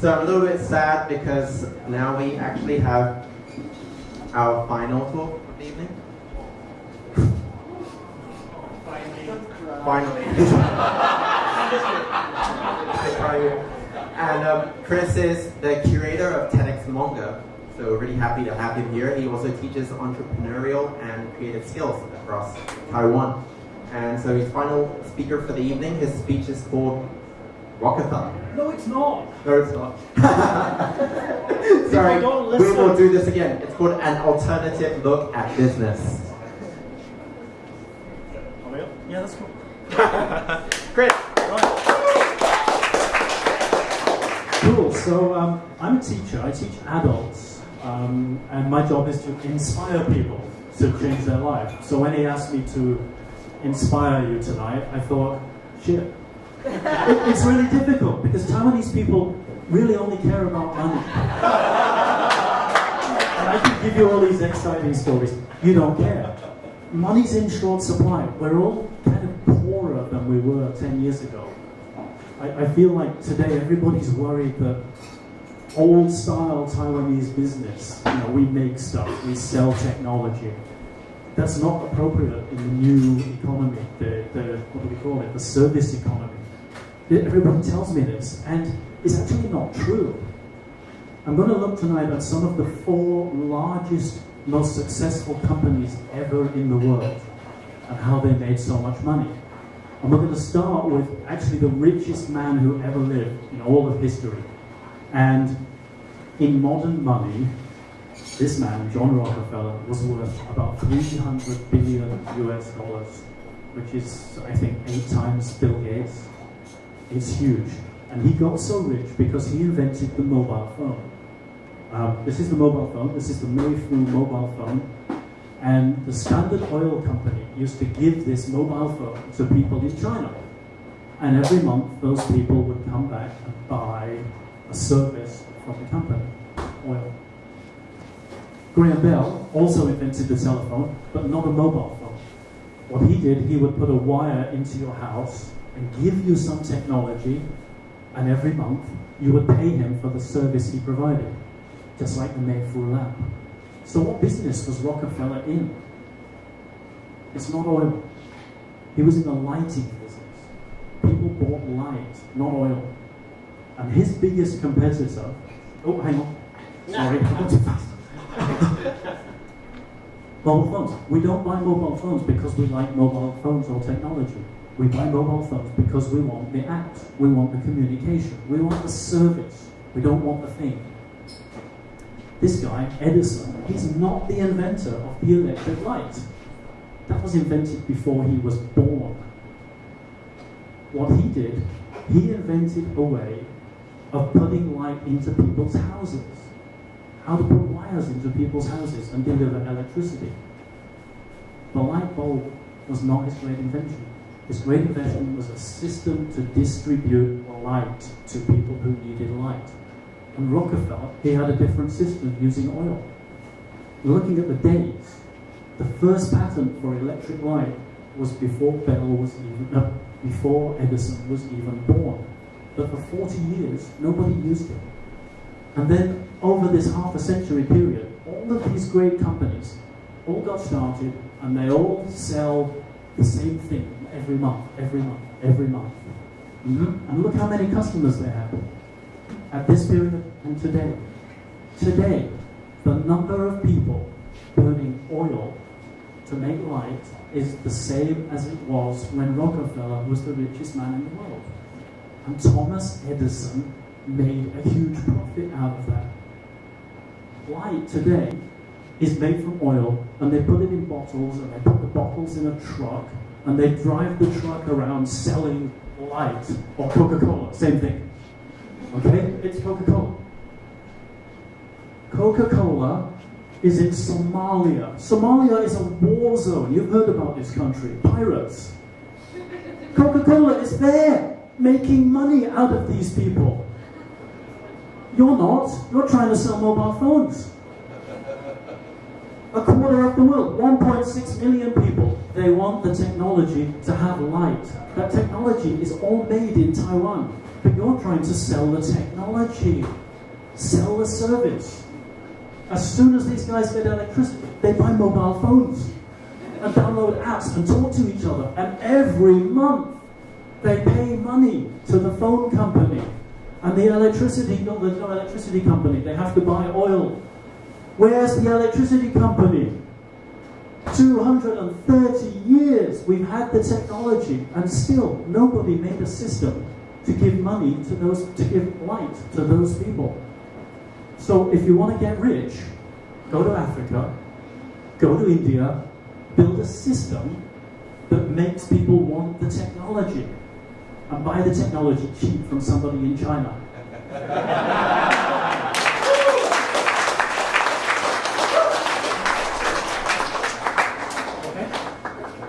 So I'm a little bit sad because now we actually have our final talk of the evening. Finally. and um, Chris is the curator of TEDx Manga, so really happy to have him here. He also teaches entrepreneurial and creative skills across Taiwan. And so he's final speaker for the evening. His speech is called Rockefeller. No, it's not. No, it's not. Sorry, don't we will do this again. It's called an alternative look at business. Yeah, that's cool. Chris. Cool. So um, I'm a teacher. I teach adults, um, and my job is to inspire people to change their life. So when he asked me to inspire you tonight, I thought, shit, it, it's really difficult because Taiwanese people really only care about money. and I can give you all these exciting stories. You don't care. Money's in short supply. We're all kind of poorer than we were 10 years ago. I, I feel like today everybody's worried that old style Taiwanese business, you know, we make stuff, we sell technology. That's not appropriate in the new economy, the, the what do we call it, the service economy. Everybody tells me this, and it's actually not true. I'm going to look tonight at some of the four largest, most successful companies ever in the world and how they made so much money. And we're going to start with actually the richest man who ever lived in all of history. And in modern money, this man, John Rockefeller, was worth about 300 billion US dollars, which is, I think, eight times Bill Gates. It's huge. And he got so rich because he invented the mobile phone. Um, this is the mobile phone, this is the Mei Foo mobile phone. And the Standard Oil Company used to give this mobile phone to people in China. And every month, those people would come back and buy a service from the company, oil. Graham Bell also invented the telephone, but not a mobile phone. What he did, he would put a wire into your house give you some technology, and every month you would pay him for the service he provided, just like the Mei Foo lamp. So what business was Rockefeller in? It's not oil. He was in the lighting business. People bought light, not oil. And his biggest competitor, oh, hang on. Sorry, I went too fast. mobile phones. We don't buy mobile phones because we like mobile phones or technology. We buy mobile phones because we want the app, we want the communication, we want the service. We don't want the thing. This guy, Edison, he's not the inventor of the electric light. That was invented before he was born. What he did, he invented a way of putting light into people's houses. How to put wires into people's houses and deliver electricity. The light bulb was not his great invention. His great invention was a system to distribute light to people who needed light. And Rockefeller, he had a different system using oil. Looking at the dates, the first patent for electric light was before Bell was even, uh, before Edison was even born. But for 40 years, nobody used it. And then over this half a century period, all of these great companies all got started and they all sell the same thing every month, every month, every month. And look how many customers they have at this period and today. Today, the number of people burning oil to make light is the same as it was when Rockefeller was the richest man in the world. And Thomas Edison made a huge profit out of that. Light today is made from oil and they put it in bottles and they put the bottles in a truck and they drive the truck around selling light or Coca-Cola, same thing. Okay? It's Coca-Cola. Coca-Cola is in Somalia. Somalia is a war zone. You've heard about this country. Pirates. Coca-Cola is there, making money out of these people. You're not. You're trying to sell mobile phones. A quarter of the world, 1.6 million people, they want the technology to have light. That technology is all made in Taiwan. But you're trying to sell the technology, sell the service. As soon as these guys get electricity, they buy mobile phones and download apps and talk to each other. And every month, they pay money to the phone company and the electricity, no, there's no electricity company. They have to buy oil. Where's the electricity company? 230 years we've had the technology and still nobody made a system to give money to those, to give light to those people. So if you want to get rich, go to Africa, go to India, build a system that makes people want the technology and buy the technology cheap from somebody in China.